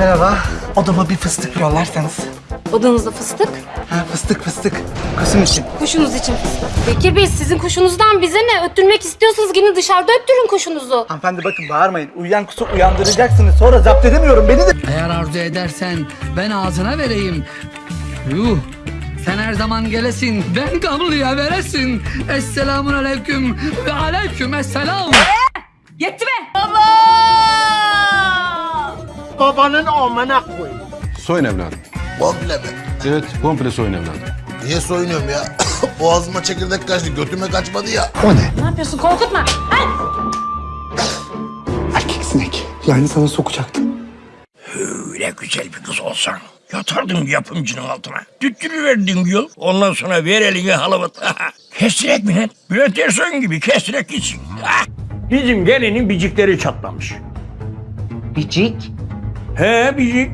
Merhaba. Odama bir fıstık yollarsanız. Odanızda fıstık, Ha fıstık fıstık. Kuşum için. kuşunuz için fıstık. Bekir Bey sizin kuşunuzdan bize ne? Öttürmek istiyorsanız gidin dışarıda öttürün kuşunuzu. Hanımefendi bakın bağırmayın. Uyuyan kuşu uyandıracaksınız. Sonra zapt edemiyorum beni de. Eğer arzu edersen ben ağzına vereyim. Yuh. Sen her zaman gelesin, ben kabloya veresin. Esselamun aleyküm ve aleyküm esselam. Yetti be! Babanın amına koy. Soyun evladım. Komple mi? Evet, komple soyun evladım. Niye soyunuyorum ya? Boğazıma çekirdek kaçtı, götüme kaçmadı ya. Ne yapıyorsun? Korkutma. Erkek sinek. Yani sana sokacaktım. Öyle güzel bir kız olsan yatardın yapımcının altına. Tüttürüverdin yol. Ondan sonra ver elini halavat. kestirek mi lan? Bülent Ersoy'un gibi kestirek gitsin. Bizim gelinin bicikleri çatlamış. Bicik. He bicik.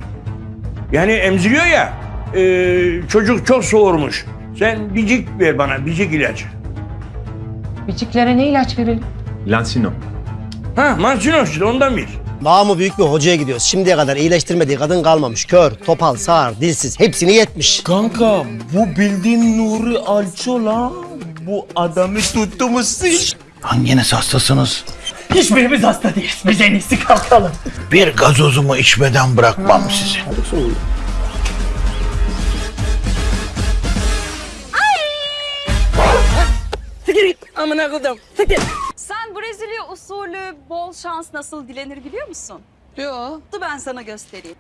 Yani emziriyor ya. e, çocuk çok soğurmuş. Sen bicik ver bana, bicik ilacı. Biciklere ne ilaç verelim? Lansino. Ha, Mansino işte ondan bir. Namı büyük bir hocaya gidiyoruz. Şimdiye kadar iyileştirmediği kadın kalmamış. Kör, topal, sağır, dilsiz hepsini yetmiş. Kanka bu bildiğin Nuri Alço lan. Bu adamı tuttuğumuz Hanginiz hastasınız? Hiçbirimiz hasta değiliz. Biz en iyisi kalkalım. Bir gazozumu içmeden bırakmam sizi. Sen Brezilya usulü bol şans nasıl dilenir biliyor musun? Yo, Dur ben sana göstereyim.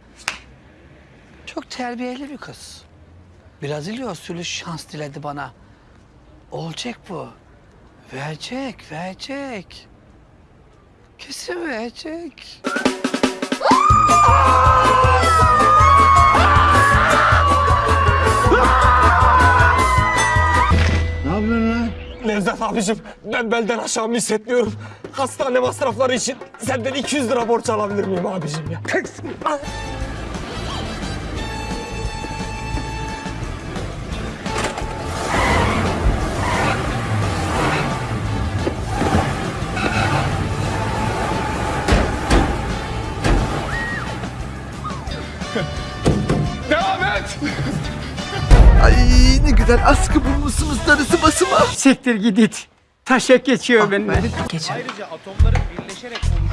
çok terbiyeli bir kız. Brezilya usulü şans diledi bana. Olacak bu. Verecek, verecek. Kesin verecek. Nevzat abicim ben belden aşağımı hissetmiyorum. Hastane masrafları için senden 200 lira borç alabilir miyim abicim ya? Devam et. Ay ne güzel askı bulmuşsunuz darısı basıma. Siktir git it. Taşak geçiyor benimle. Geçen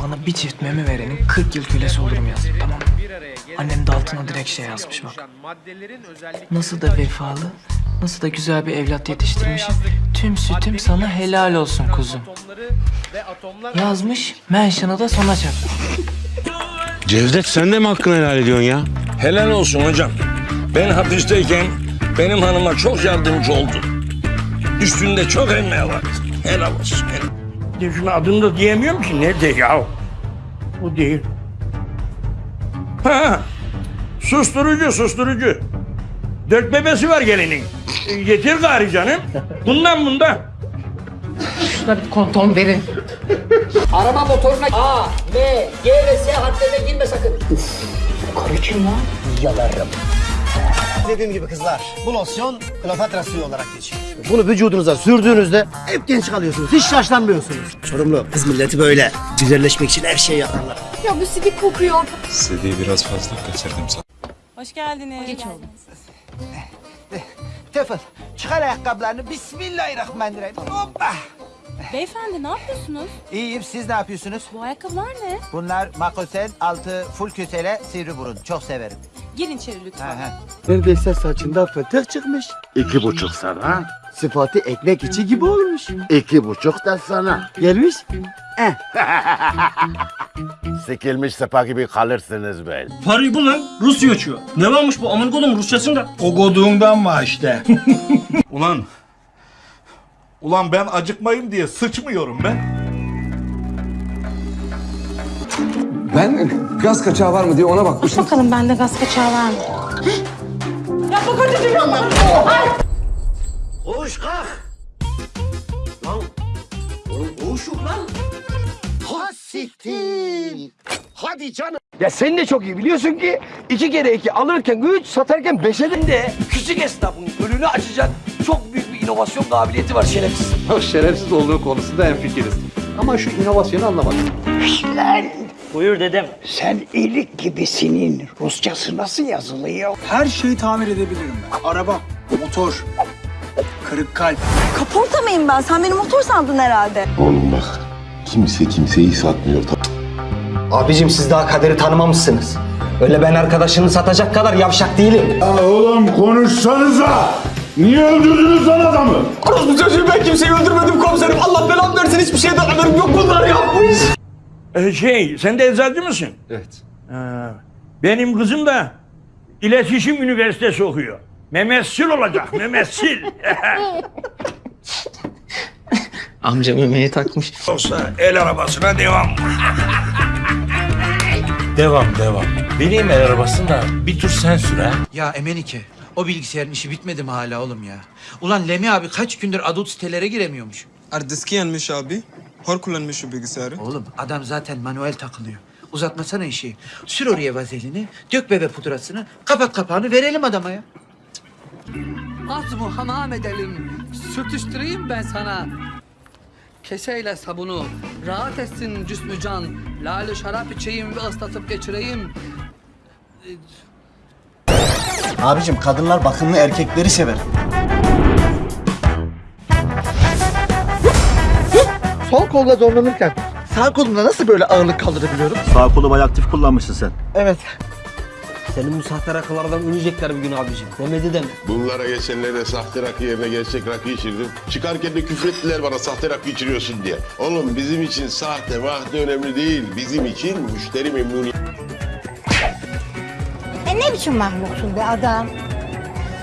bana bir çift meme verenin 40 yıl kölesi olurum yazdı tamam? Annem de altına direkt şey yazmış bak. Nasıl da vefalı, nasıl da güzel bir evlat yetiştirmişim. Tüm sütüm sana helal olsun kuzum. Yazmış, mention'ı da sona çakmış. Cevdet sen de mi hakkını helal ediyorsun ya? Helal olsun hocam. Ben hapisteyken benim hanıma çok yardımcı oldu. Üstünde çok emeği var. Helal olsun. Helal. Şunu adını da diyemiyorum ki. Nerede ya? Bu değil. Ha, susturucu, susturucu. Dört bebesi var gelinin. E, Getir gari canım. Bundan bundan. Şuna bir konton verin. Araba motoruna A, B, G ve S harflerine girme sakın. Karı kim lan? Yalarım. Dediğim gibi kızlar, bu losyon Kleopatra suyu olarak geçiyor. Bunu vücudunuza sürdüğünüzde hep genç kalıyorsunuz. Hiç yaşlanmıyorsunuz. Çorumlu kız milleti böyle. Güzelleşmek için her şeyi yaparlar. Ya bu sidik kokuyor. Sediye biraz fazla kaçırdım sana. Hoş geldiniz. Geç oldu. Tefel çıkar ayakkabılarını. Bismillahirrahmanirrahim. Hoppa. Beyefendi ne yapıyorsunuz? İyiyim siz ne yapıyorsunuz? Bu ayakkabılar ne? Bunlar makosen altı full kösele sivri burun. Çok severim. Girin içeri lütfen. Neredeyse saçında fıtık çıkmış. İki buçuk sana, Sıfatı ekmek içi gibi olmuş. iki buçuk da sana. Gelmiş. Sikilmiş sepa gibi kalırsınız be. Parayı bu lan. Rusya uçuyor. Ne varmış bu amın kodum Rusçasında? O goduğundan mı işte? Ulan. Ulan ben acıkmayayım diye sıçmıyorum ben. Ben gaz kaçağı var mı diye ona bakmıştım. Bakalım bende gaz kaçağı var mı? Koş kalk. Lan oğlum koşuk lan. Ha siktir. Hadi canım. Ya sen de çok iyi biliyorsun ki iki kere iki alırken üç satarken beşe de- de küçük esnafın önünü açacak çok büyük inovasyon kabiliyeti var şerefsiz. Şerefsiz olduğu konusunda hemfikiriz. Ama şu inovasyonu anlamadım. Lan Buyur dedem. Sen ilik gibisinin Rusçası nasıl yazılıyor? Her şeyi tamir edebilirim ben. Araba, motor, kırık kalp. Kaporta mıyım ben? Sen beni motor sandın herhalde. Oğlum bak kimse kimseyi satmıyor. Abicim siz daha kaderi tanımamışsınız. Öyle ben arkadaşını satacak kadar yavşak değilim. oğlum konuşsanıza. Niye öldürdünüz lan adamı? Orospu çocuğu ben kimseyi öldürmedim komiserim. Allah belamı versin hiçbir şeyden haberim yok bunlar yapmış. Ee, şey, sen de eczacı mısın? Evet. Benim kızım da İletişim Üniversitesi okuyor. Memessil olacak, memessil. Amca memeye takmış. Yoksa el arabasına devam. Devam devam. Vereyim el arabasını da bir tur sen sür ha. Ya Emenike o bilgisayarın işi bitmedi mi hala oğlum ya? Ulan Lemi abi kaç gündür adult sitelere giremiyormuş. Ardiski yanmış abi. Hor kullanmış şu bilgisayarı. Oğlum adam zaten manuel takılıyor. Uzatmasana işi. Sür oraya vazelini, dök bebe pudrasını, kapat kapağını verelim adama ya. Az mı hamam edelim. Sürtüştüreyim ben sana. Keseyle sabunu. Rahat etsin cüsmü can. Lale şarap içeyim ve ıslatıp geçireyim. Abicim kadınlar bakımlı erkekleri sever. Sol kolla zorlanırken sağ kolumla nasıl böyle ağırlık kaldırabiliyorum? Sağ kolu bayağı aktif kullanmışsın sen. Evet. Senin bu sahte rakılardan ölecekler bir gün abicim. Demedi deme. Bunlara geçenlerde sahte rakı yerine gerçek rakı içirdim. Çıkarken de küfrettiler bana sahte rakı içiriyorsun diye. Oğlum bizim için sahte mahte önemli değil. Bizim için müşteri memnuniyeti. E ne biçim mahluksun be adam?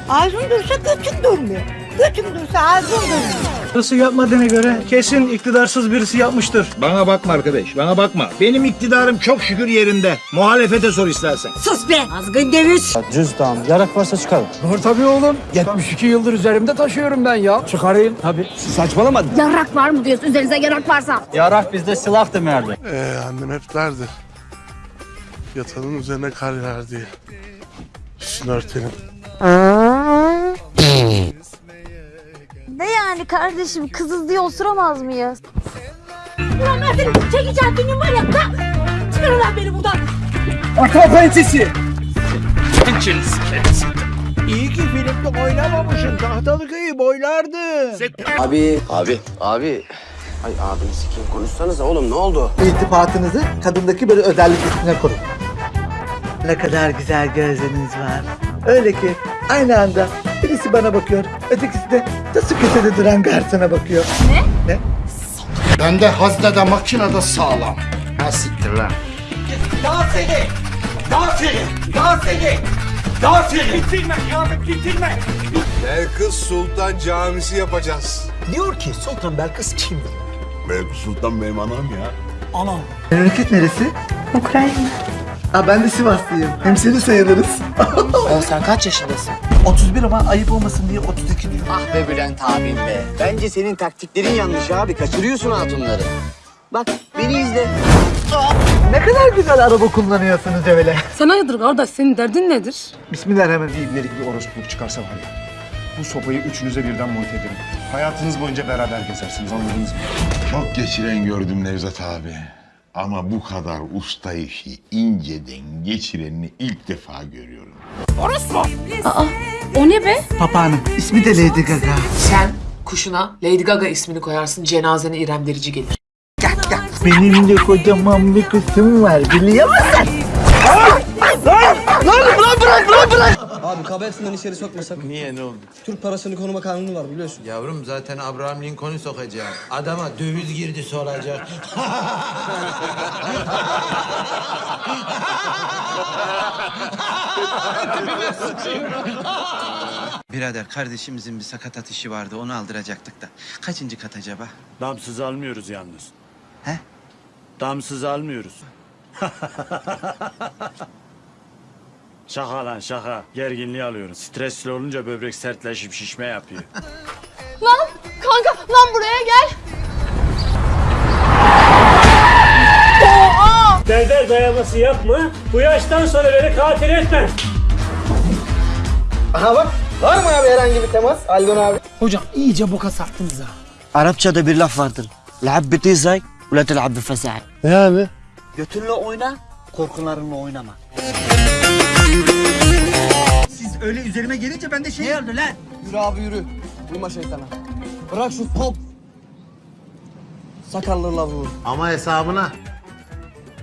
Ağzın dursa götün durmuyor. Götün dursa ağzın durmuyor. Birisi yapmadığına göre kesin iktidarsız birisi yapmıştır. Bana bakma arkadaş, bana bakma. Benim iktidarım çok şükür yerinde. Muhalefete sor istersen. Sus be! Azgın deviz! Cüzdan, yarak varsa çıkarın. Var tabii oğlum. 72 yıldır üzerimde taşıyorum ben ya. Çıkarayım. Tabii. Saçmalama. Yarak var mı diyorsun? Üzerinize yarak varsa. Yarak bizde silah demerdi. Ee, annem hep derdi. Yatanın üzerine kar yağar diye. Üstünü örtelim. Ne yani kardeşim? Kızız diye osuramaz mıyız? Ulan ben seni çekeceğim benim var ya. Çıkar lan beni buradan. Atma pençesi. İyi ki filmde oynamamışsın. Tahtalı köyü boylardı. Abi. Abi. Abi. Ay abini sikeyim konuşsanıza oğlum ne oldu? İltifatınızı kadındaki böyle özellik üstüne kurun. Ne kadar güzel gözleriniz var. Öyle ki aynı anda birisi bana bakıyor, ötekisi de nasıl köşede duran garsona bakıyor. Ben de haznede makinede sağlam. Ha siktir lan. Daha seni! Daha seni! Daha seni! Daha seni! Bitirme kıyamet bitirme! Belkıs Sultan Camisi yapacağız. Diyor ki Sultan Belkıs kim? Belkıs Sultan benim anam ya. Memleket neresi? Ukrayna. Aa, ben de Sivaslıyım. Hemşeri sayılırız. sen kaç yaşındasın? 31 ama ayıp olmasın diye 32 diyor. Ah be Bülent abim be. Bence senin taktiklerin yanlış abi. Kaçırıyorsun hatunları. Bak beni izle. Ne kadar güzel araba kullanıyorsunuz öyle. Sen hayırdır kardeş? Senin derdin nedir? Bismillahirrahmanirrahim. İbnelik bir orospuluk çıkarsa var ya. Bu sopayı üçünüze birden monte ederim. Hayatınız boyunca beraber gezersiniz anladınız mı? Çok geçiren gördüm Nevzat abi. Ama bu kadar usta işi inceden geçirenini ilk defa görüyorum. Aa, o ne be? Papağanım. İsmi de Lady Gaga. Sen kuşuna Lady Gaga ismini koyarsın cenazene İrem Derici gelir. Benim de kocaman bir kızım var biliyor musun? Abi kabersinden içeri sokmasak. Niye ne oldu? Türk parasını koruma kanunu var biliyorsun. Yavrum zaten Abraham Lincoln'u sokacak. Adama döviz girdi soracak. Birader kardeşimizin bir sakatat işi vardı onu aldıracaktık da. Kaçıncı kat acaba? Damsız almıyoruz yalnız. He? Damsız almıyoruz. Şaka lan şaka. Gerginliği alıyorum. Stresli olunca böbrek sertleşip şişme yapıyor. lan kanka lan buraya gel. Doğa! Berber dayaması yapma. Bu yaştan sonra beni katil etme. Aha bak. Var mı abi herhangi bir temas Aldon abi? Hocam iyice boka sattınız ha. Arapçada bir laf vardır. Lab bitizay, ula telab bi Ne abi? Götünle oyna, korkularınla oynama. Siz öyle üzerime gelince ben de şey oldu lan. Yürü abi yürü. Uyma şeytana. Bırak şu top. Sakallı lavuğu. Ama hesabına.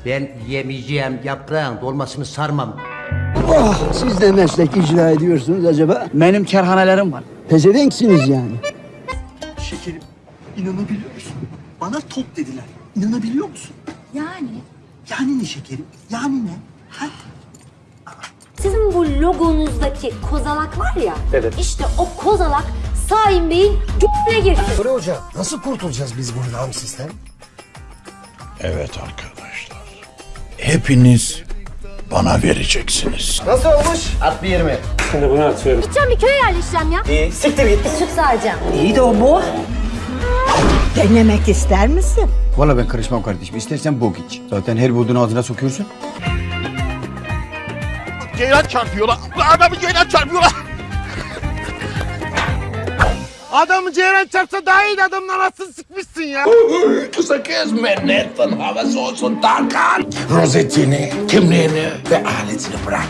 Ben yemeyeceğim yaprağın dolmasını sarmam. Oh, siz de meslek icra ediyorsunuz acaba? Benim kerhanelerim var. Pezevenksiniz yani. Şekerim, inanabiliyor musun? Bana top dediler. İnanabiliyor musun? Yani Yani ne şekerim? Yani ne? Ha? Sizin bu logonuzdaki kozalak var ya. Evet. İşte o kozalak Saim Bey'in g***ne girdi. Nuri Hoca, nasıl kurtulacağız biz bundan sistem? Evet arkadaşlar. Hepiniz bana vereceksiniz. Nasıl olmuş? At bir yerime. Şimdi bunu atıyorum. Gideceğim bir köye yerleşeceğim ya. İyi, siktir git. Süt sağacağım. İyi de o bu. Denemek ister misin? Valla ben karışmam kardeşim. İstersen bok iç. Zaten her bulduğunu ağzına sokuyorsun. Ceylan çarpıyorlar. Adamı ceylan çarpıyorlar. Adamı ceyran çarpsa daha iyi adamdan nasıl sıkmışsın ya? Kısa kesme netten havası olsun Tarkan. Rozetini, kimliğini ve aletini bırak.